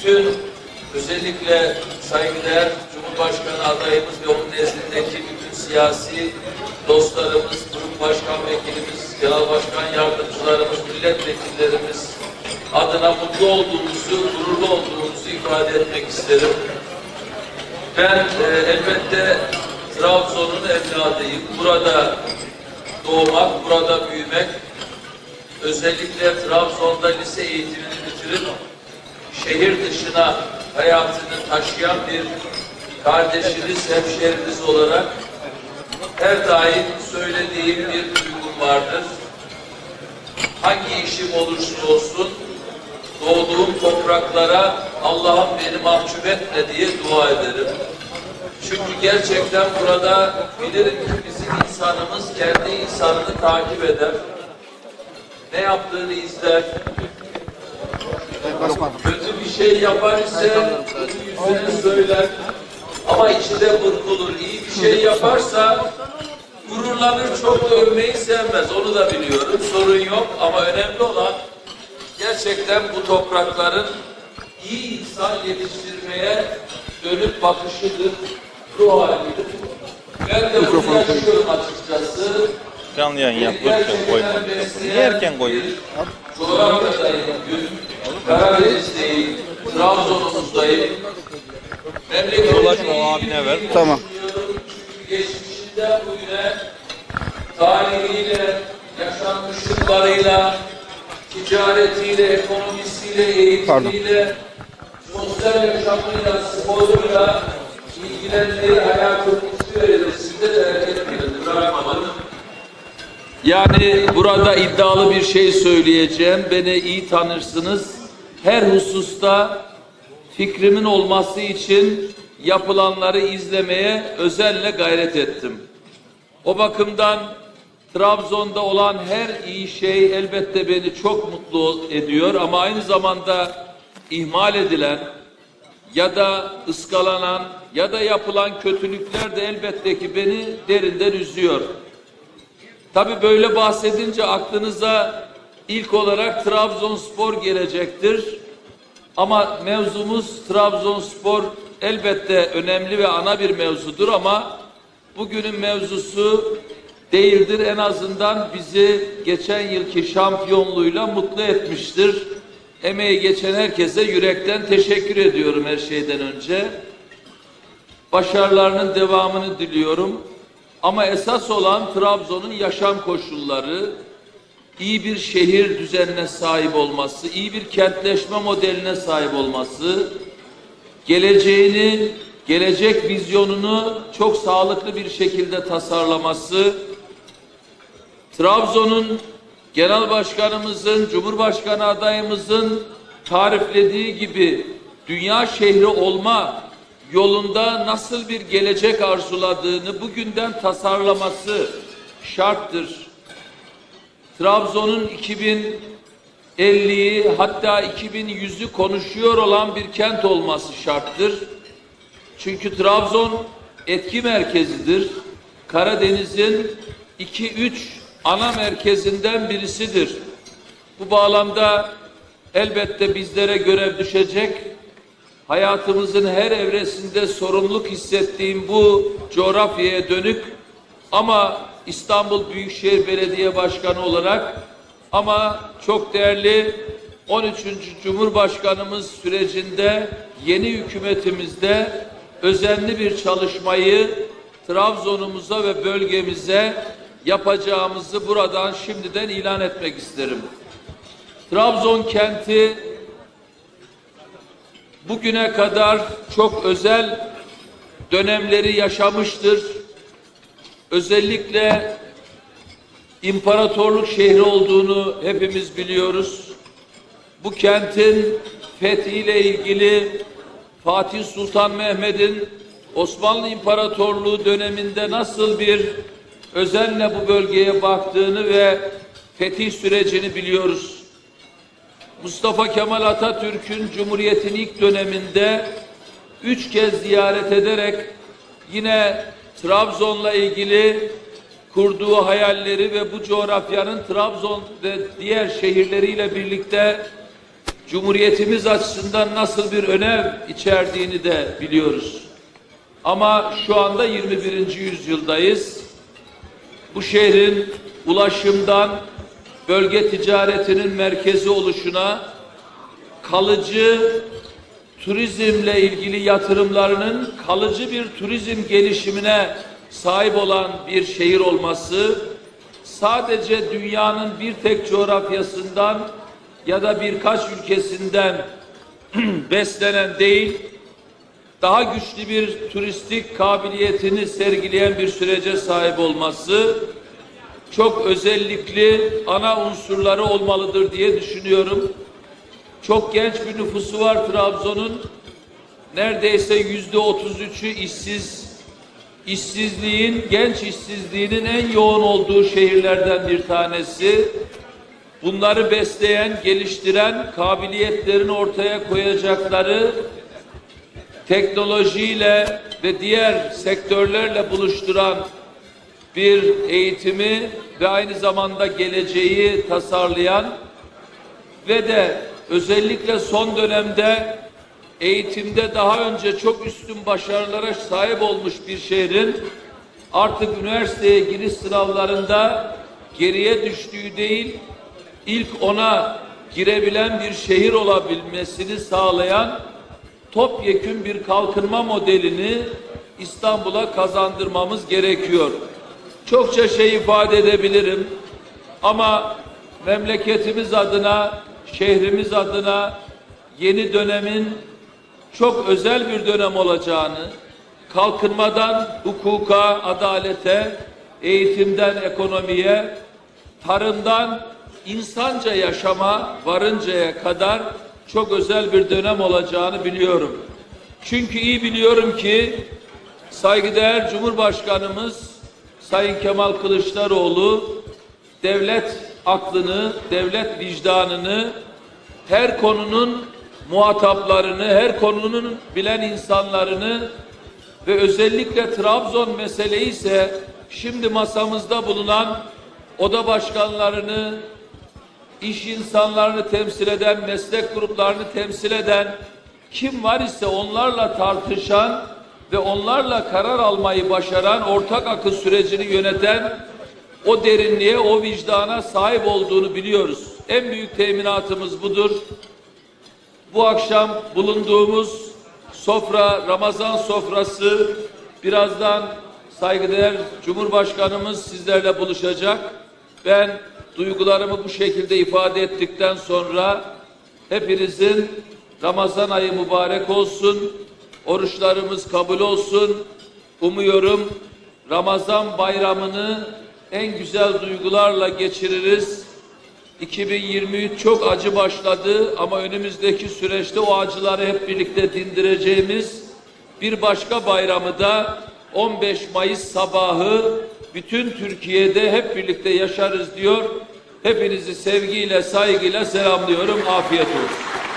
bütün özellikle saygıdeğer Cumhurbaşkanı adayımız ve onun nezdindeki bütün siyasi dostlarımız, grup başkan vekilimiz, genel başkan yardımcılarımız, milletvekillerimiz adına mutlu olduğumuzu, gururlu olduğumuzu ifade etmek isterim. Ben e, elbette Trabzon'un evladıyım. Burada doğmak, burada büyümek, özellikle Trabzon'da lise eğitimini bitirip şehir dışına hayatını taşıyan bir kardeşiniz, hemşeriniz olarak her daim söylediğim bir duygum vardır. Hangi işim olursa olsun doğduğum topraklara Allah'ım beni mahcup etme diye dua ederim. Çünkü gerçekten burada bilirim ki bizim insanımız kendi insanını takip eder. Ne yaptığını izler. Kötü bir şey yapar ise bunu yüzüne söyler. Ama içinde burkulur. İyi bir şey yaparsa gururlanır çok da övmeyi sevmez. Onu da biliyorum. Sorun yok ama önemli olan gerçekten bu toprakların iyi insan yetiştirmeye dönüp bakışıdır, ruh halidir. Ben de bunu yaşıyorum açıkçası. Canlı yayın yap lütfen koyma. Niye erken koyuyorsun? Coğrafyadayım, bugün Karadeniz'deyim, Trabzon'umuzdayım. Ulaş o Memleketimin abine ver. Tamam. geçmişinden bugüne tarihiyle, yaşanmışlıklarıyla, ticaretiyle, ekonomisiyle, eğitimiyle, sosyal yaşamıyla, sporuyla ilgilendiği hayatın hiçbir evresinde terk etmedi, bırakmadı. Yani burada iddialı bir şey söyleyeceğim. Beni iyi tanırsınız. Her hususta fikrimin olması için yapılanları izlemeye özenle gayret ettim. O bakımdan Trabzon'da olan her iyi şey elbette beni çok mutlu ediyor ama aynı zamanda ihmal edilen ya da ıskalanan ya da yapılan kötülükler de elbette ki beni derinden üzüyor. Tabi böyle bahsedince aklınıza ilk olarak Trabzonspor gelecektir. Ama mevzumuz Trabzonspor elbette önemli ve ana bir mevzudur ama bugünün mevzusu değildir. En azından bizi geçen yılki şampiyonluğuyla mutlu etmiştir. Emeği geçen herkese yürekten teşekkür ediyorum her şeyden önce. Başarılarının devamını diliyorum. Ama esas olan Trabzon'un yaşam koşulları, iyi bir şehir düzenine sahip olması, iyi bir kentleşme modeline sahip olması, geleceğini, gelecek vizyonunu çok sağlıklı bir şekilde tasarlaması, Trabzon'un Genel Başkanımızın, Cumhurbaşkanı adayımızın tariflediği gibi dünya şehri olma yolunda nasıl bir gelecek arzuladığını bugünden tasarlaması şarttır. Trabzon'un 2050'yi hatta 2100'ü konuşuyor olan bir kent olması şarttır. Çünkü Trabzon etki merkezidir. Karadeniz'in 2-3 ana merkezinden birisidir. Bu bağlamda elbette bizlere görev düşecek hayatımızın her evresinde sorumluluk hissettiğim bu coğrafyaya dönük ama İstanbul Büyükşehir Belediye Başkanı olarak ama çok değerli 13. Cumhurbaşkanımız sürecinde yeni hükümetimizde özenli bir çalışmayı Trabzon'umuza ve bölgemize yapacağımızı buradan şimdiden ilan etmek isterim. Trabzon kenti bugüne kadar çok özel dönemleri yaşamıştır. Özellikle imparatorluk şehri olduğunu hepimiz biliyoruz. Bu kentin fethiyle ilgili Fatih Sultan Mehmet'in Osmanlı İmparatorluğu döneminde nasıl bir özenle bu bölgeye baktığını ve fetih sürecini biliyoruz. Mustafa Kemal Atatürk'ün Cumhuriyet'in ilk döneminde üç kez ziyaret ederek yine Trabzon'la ilgili kurduğu hayalleri ve bu coğrafyanın Trabzon ve diğer şehirleriyle birlikte Cumhuriyetimiz açısından nasıl bir önem içerdiğini de biliyoruz. Ama şu anda 21. yüzyıldayız. Bu şehrin ulaşımdan bölge ticaretinin merkezi oluşuna, kalıcı turizmle ilgili yatırımlarının kalıcı bir turizm gelişimine sahip olan bir şehir olması, sadece dünyanın bir tek coğrafyasından ya da birkaç ülkesinden beslenen değil, daha güçlü bir turistik kabiliyetini sergileyen bir sürece sahip olması çok özellikli ana unsurları olmalıdır diye düşünüyorum. Çok genç bir nüfusu var Trabzon'un. Neredeyse yüzde otuz üçü işsiz. İşsizliğin, genç işsizliğinin en yoğun olduğu şehirlerden bir tanesi. Bunları besleyen, geliştiren, kabiliyetlerini ortaya koyacakları teknolojiyle ve diğer sektörlerle buluşturan bir eğitimi ve aynı zamanda geleceği tasarlayan ve de özellikle son dönemde eğitimde daha önce çok üstün başarılara sahip olmuş bir şehrin artık üniversiteye giriş sınavlarında geriye düştüğü değil, ilk ona girebilen bir şehir olabilmesini sağlayan topyekün bir kalkınma modelini İstanbul'a kazandırmamız gerekiyor. Çokça şey ifade edebilirim ama memleketimiz adına, şehrimiz adına yeni dönemin çok özel bir dönem olacağını, kalkınmadan hukuka, adalete, eğitimden ekonomiye, tarımdan insanca yaşama varıncaya kadar çok özel bir dönem olacağını biliyorum. Çünkü iyi biliyorum ki saygıdeğer Cumhurbaşkanımız Sayın Kemal Kılıçdaroğlu devlet aklını, devlet vicdanını her konunun muhataplarını, her konunun bilen insanlarını ve özellikle Trabzon meseleyi ise şimdi masamızda bulunan oda başkanlarını, iş insanlarını temsil eden, meslek gruplarını temsil eden kim var ise onlarla tartışan ve onlarla karar almayı başaran, ortak akıl sürecini yöneten o derinliğe, o vicdana sahip olduğunu biliyoruz. En büyük teminatımız budur. Bu akşam bulunduğumuz sofra, Ramazan sofrası birazdan saygıdeğer Cumhurbaşkanımız sizlerle buluşacak. Ben duygularımı bu şekilde ifade ettikten sonra hepinizin Ramazan ayı mübarek olsun, oruçlarımız kabul olsun. Umuyorum Ramazan bayramını en güzel duygularla geçiririz. 2023 çok acı başladı ama önümüzdeki süreçte o acıları hep birlikte dindireceğimiz bir başka bayramı da 15 Mayıs sabahı bütün Türkiye'de hep birlikte yaşarız diyor. Hepinizi sevgiyle, saygıyla selamlıyorum. Afiyet olsun.